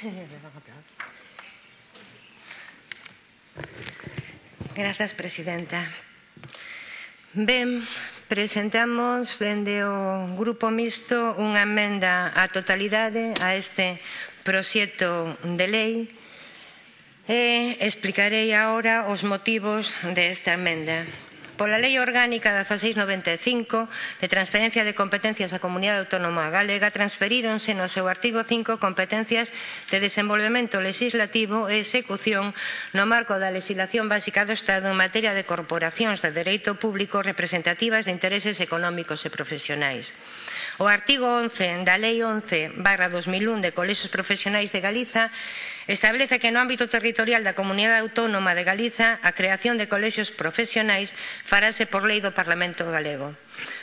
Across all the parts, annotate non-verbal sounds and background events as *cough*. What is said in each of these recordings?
*laughs* Grazas, presidenta. Ben, presentamos dende o Grupo Mixto unha emenda á totalidade a este proxecto de lei e explicarei agora os motivos desta emenda pola Lei Orgánica 1695 de transferencia de competencias á Comunidade Autónoma Galega transferíronse no seu artigo 5 competencias de desenvolvemento legislativo e execución no marco da legislación básica do Estado en materia de corporacións de dereito público representativas de intereses económicos e profesionais. O artigo 11 da Lei 11 barra 2001 de Colexios Profesionais de Galiza establece que no ámbito territorial da Comunidade Autónoma de Galiza a creación de colexios profesionais farase por lei do Parlamento Galego.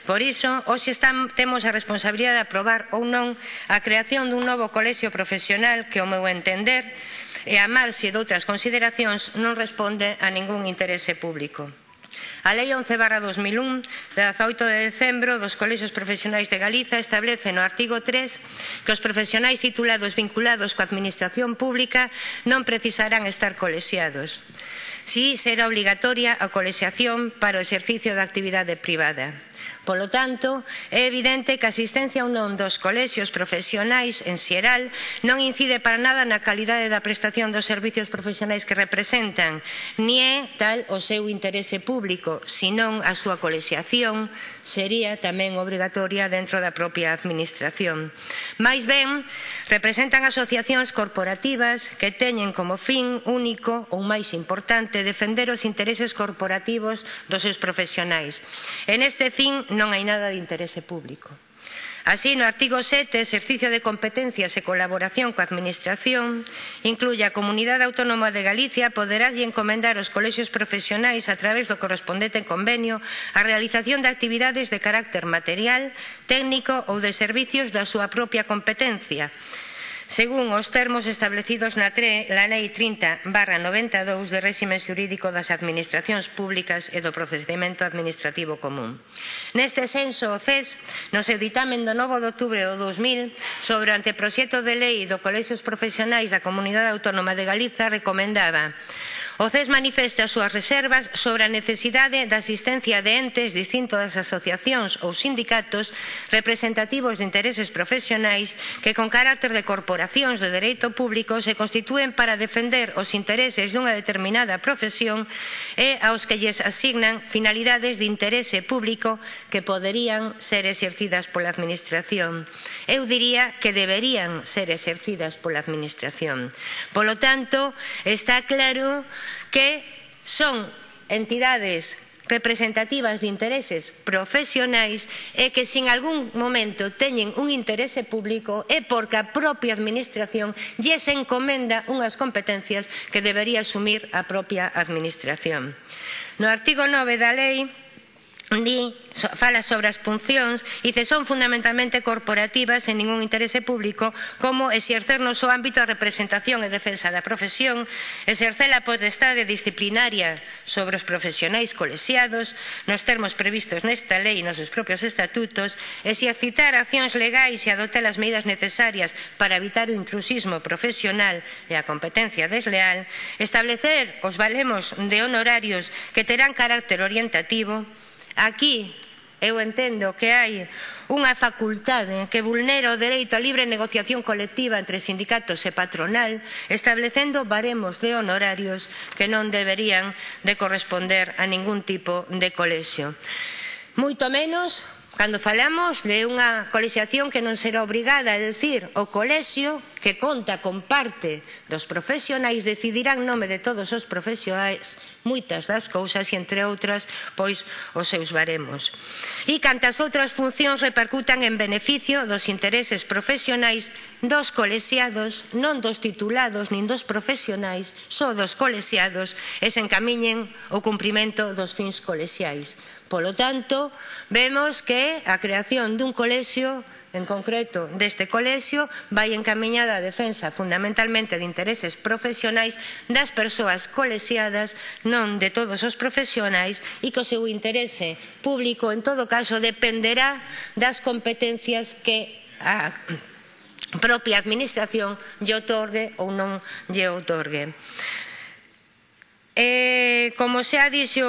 Por iso, hoxe están, temos a responsabilidade de aprobar ou non a creación dun novo colexio profesional que, ao meu entender, e a marxe outras consideracións, non responde a ningún interese público. A Lei 11 barra 2001 de 18 de decembro dos Colexios Profesionais de Galiza establece no artigo 3 que os profesionais titulados vinculados coa Administración Pública non precisarán estar colexiados. Si será obligatoria a colexiación para o exercicio da actividade privada. Polo tanto, é evidente que a asistencia ou non dos colexios profesionais en xeral non incide para nada na calidade da prestación dos servizos profesionais que representan, ni é tal o seu interese público, senón a súa colexiación sería tamén obrigatoria dentro da propia administración. Mais ben, representan asociacións corporativas que teñen como fin único ou máis importante defender os intereses corporativos dos seus profesionais. En este fin non hai nada de interese público. Así, no artigo 7, exercicio de competencias e colaboración coa Administración, incluye a Comunidade Autónoma de Galicia poderáslle encomendar aos colexios profesionais a través do correspondente convenio a realización de actividades de carácter material, técnico ou de servicios da súa propia competencia, Según os termos establecidos na, tre, Lei 30 barra 92 de réxime xurídico das administracións públicas e do procedimento administrativo común. Neste senso, o CES, no seu ditamen do 9 de outubro do 2000 sobre o anteproxecto de lei do Colexios Profesionais da Comunidade Autónoma de Galiza recomendaba O CES manifesta as súas reservas sobre a necesidade da asistencia de entes distintos das asociacións ou sindicatos representativos de intereses profesionais que con carácter de corporacións de dereito público se constitúen para defender os intereses dunha determinada profesión e aos que lles asignan finalidades de interese público que poderían ser exercidas pola Administración. Eu diría que deberían ser exercidas pola Administración. Polo tanto, está claro que son entidades representativas de intereses profesionais e que sin algún momento teñen un interese público é porque a propia Administración lles encomenda unhas competencias que debería asumir a propia Administración. No artigo 9 da lei di, fala sobre as puncións, dice son fundamentalmente corporativas en ningún interese público, como exercer no seu ámbito a representación e defensa da profesión, exercer a potestade disciplinaria sobre os profesionais colexiados, nos termos previstos nesta lei e nos seus propios estatutos, exercitar accións legais e adotar as medidas necesarias para evitar o intrusismo profesional e a competencia desleal, establecer os valemos de honorarios que terán carácter orientativo, Aquí eu entendo que hai unha facultade que vulnera o dereito á libre negociación colectiva entre sindicatos e patronal establecendo baremos de honorarios que non deberían de corresponder a ningún tipo de colexio. Moito menos cando falamos de unha colexiación que non será obrigada, é dicir, o colexio que conta con parte dos profesionais decidirán nome de todos os profesionais moitas das cousas e entre outras pois os seus baremos. E cantas outras funcións repercutan en beneficio dos intereses profesionais dos colexiados non dos titulados nin dos profesionais só dos colexiados e se encamiñen o cumprimento dos fins colexiais. Polo tanto vemos que a creación dun colexio en concreto deste colexio, vai encamiñada a defensa fundamentalmente de intereses profesionais das persoas colexiadas, non de todos os profesionais, e que o seu interese público, en todo caso, dependerá das competencias que a propia administración lle otorgue ou non lle otorgue como xa dixo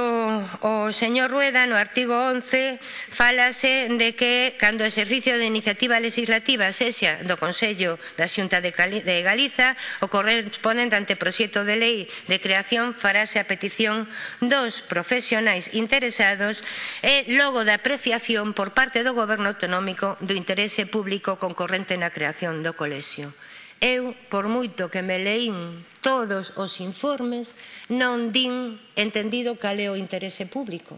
o señor Rueda, no artigo 11 falase de que cando o exercicio de iniciativa legislativa sexa do Consello da Xunta de Galiza, o correspondente ante proxecto de lei de creación farase a petición dos profesionais interesados e logo da apreciación por parte do Goberno autonómico do interese público concorrente na creación do colexio. Eu, por moito que me leín todos os informes non din entendido cal é o interese público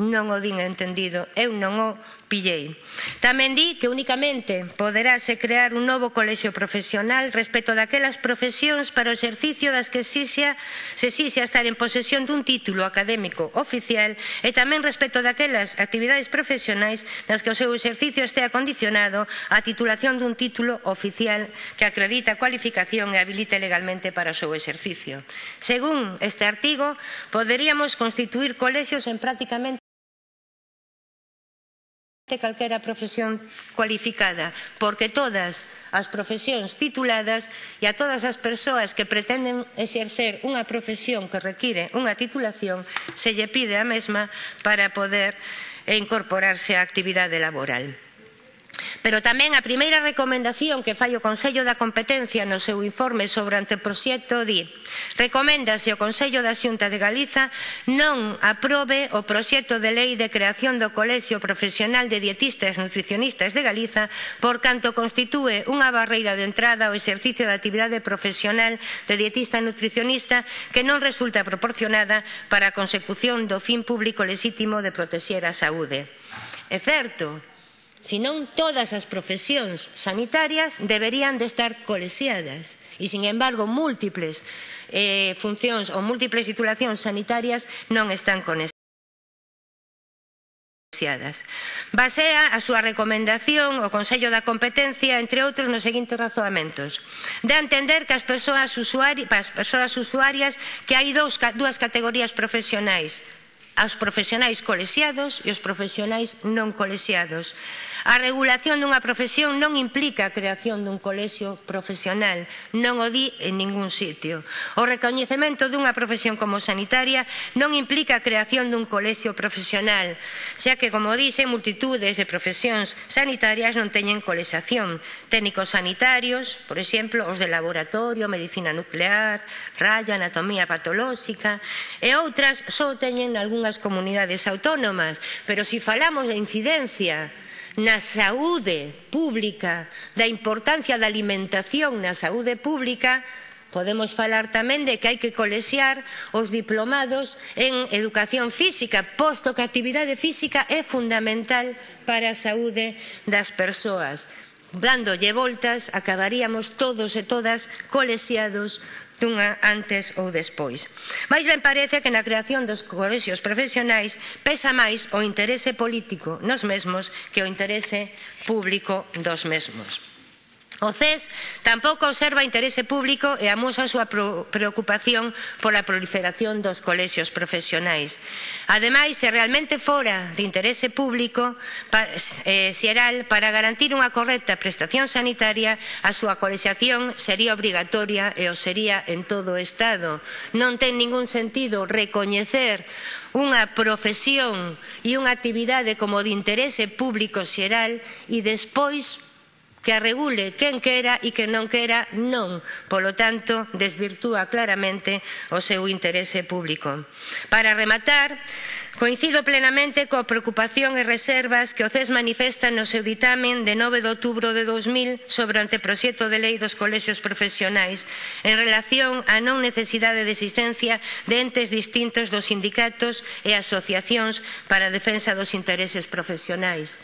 non o din entendido, eu non o pillei. Tamén di que únicamente poderase crear un novo colexio profesional respecto daquelas profesións para o exercicio das que exixa, se exixa estar en posesión dun título académico oficial e tamén respecto daquelas actividades profesionais nas que o seu exercicio estea condicionado á titulación dun título oficial que acredita a cualificación e habilite legalmente para o seu exercicio. Según este artigo, poderíamos constituir colexios en prácticamente de calquera profesión cualificada, porque todas as profesións tituladas e a todas as persoas que pretenden exercer unha profesión que require unha titulación se lle pide a mesma para poder incorporarse á actividade laboral. Pero tamén a primeira recomendación que fai o Consello da Competencia no seu informe sobre o anteproxecto di Recoméndase ao Consello da Xunta de Galiza non aprobe o proxecto de lei de creación do Colexio Profesional de Dietistas Nutricionistas de Galiza por canto constitúe unha barreira de entrada ao exercicio da actividade profesional de dietista nutricionista que non resulta proporcionada para a consecución do fin público lexítimo de protexer a saúde. É certo senón todas as profesións sanitarias deberían de estar colexiadas e, sin embargo, múltiples eh, funcións ou múltiples titulacións sanitarias non están conexadas. Basea a súa recomendación o Consello da Competencia, entre outros, nos seguintes razoamentos. De entender que as persoas, usuari, as persoas usuarias que hai dous, dúas categorías profesionais, aos profesionais colexiados e os profesionais non colexiados. A regulación dunha profesión non implica a creación dun colexio profesional, non o di en ningún sitio. O recoñecemento dunha profesión como sanitaria non implica a creación dun colexio profesional, xa que, como dice, multitudes de profesións sanitarias non teñen colexación. Técnicos sanitarios, por exemplo, os de laboratorio, medicina nuclear, raya, anatomía patolóxica e outras só teñen algún algunhas comunidades autónomas, pero se si falamos de incidencia na saúde pública, da importancia da alimentación na saúde pública, Podemos falar tamén de que hai que colexiar os diplomados en educación física, posto que a actividade física é fundamental para a saúde das persoas. Dándolle voltas, acabaríamos todos e todas colexiados dunha antes ou despois. Mais ben parece que na creación dos colexios profesionais pesa máis o interese político nos mesmos que o interese público dos mesmos. O CES tampouco observa interese público e amosa a súa preocupación pola proliferación dos colexios profesionais. Ademais, se realmente fora de interese público eh, xeral para garantir unha correcta prestación sanitaria, a súa colexiación sería obrigatoria e o sería en todo o Estado. Non ten ningún sentido recoñecer unha profesión e unha actividade como de interese público xeral e despois que a regule quen quera e quen non quera non, polo tanto, desvirtúa claramente o seu interese público. Para rematar, coincido plenamente coa preocupación e reservas que o CES manifesta no seu ditamen de 9 de outubro de 2000 sobre o anteproxecto de lei dos colexios profesionais en relación á non necesidade de existencia de entes distintos dos sindicatos e asociacións para a defensa dos intereses profesionais.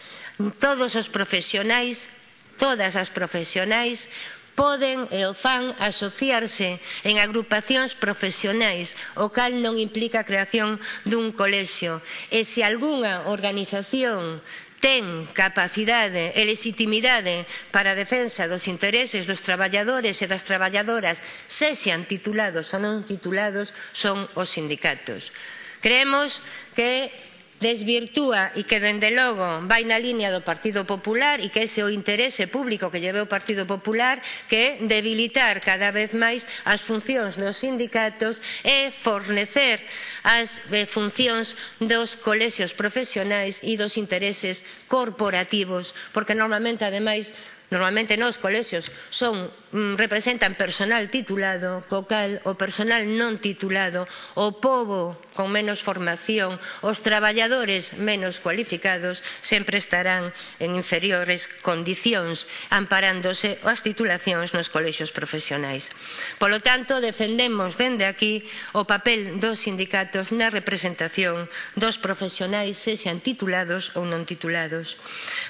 Todos os profesionais todas as profesionais poden e o fan asociarse en agrupacións profesionais, o cal non implica a creación dun colexio. E se algunha organización ten capacidade e legitimidade para a defensa dos intereses dos traballadores e das traballadoras, se sean titulados ou non titulados, son os sindicatos. Creemos que desvirtúa e que, dende logo, vai na línea do Partido Popular e que ese o interese público que lleve o Partido Popular que é debilitar cada vez máis as funcións dos sindicatos e fornecer as eh, funcións dos colexios profesionais e dos intereses corporativos, porque normalmente, ademais, Normalmente nos colexios son, mm, representan personal titulado, co cal o personal non titulado, o povo con menos formación, os traballadores menos cualificados sempre estarán en inferiores condicións amparándose as titulacións nos colexios profesionais. Polo tanto, defendemos dende aquí o papel dos sindicatos na representación dos profesionais, se sean titulados ou non titulados.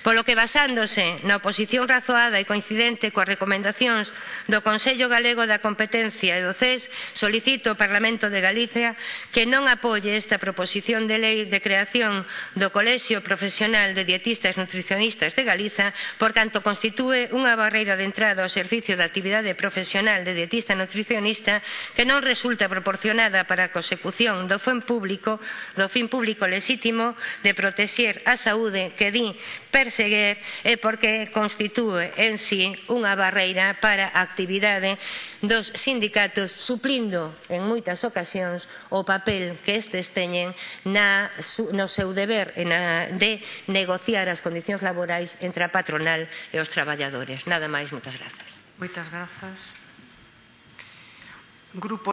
Polo que basándose na oposición racional azoada e coincidente coas recomendacións do Consello Galego da Competencia e do CES, solicito ao Parlamento de Galicia que non apoie esta proposición de lei de creación do Colexio Profesional de Dietistas Nutricionistas de Galiza, por canto constitúe unha barreira de entrada ao servicio da actividade profesional de dietista nutricionista que non resulta proporcionada para a consecución do fin público, do fin público lexítimo de protexer a saúde que di perseguir e porque constitúe constitúe en sí unha barreira para a actividade dos sindicatos suplindo en moitas ocasións o papel que estes teñen na, no seu deber na, de negociar as condicións laborais entre a patronal e os traballadores. Nada máis, moitas grazas. Moitas grazas. Grupo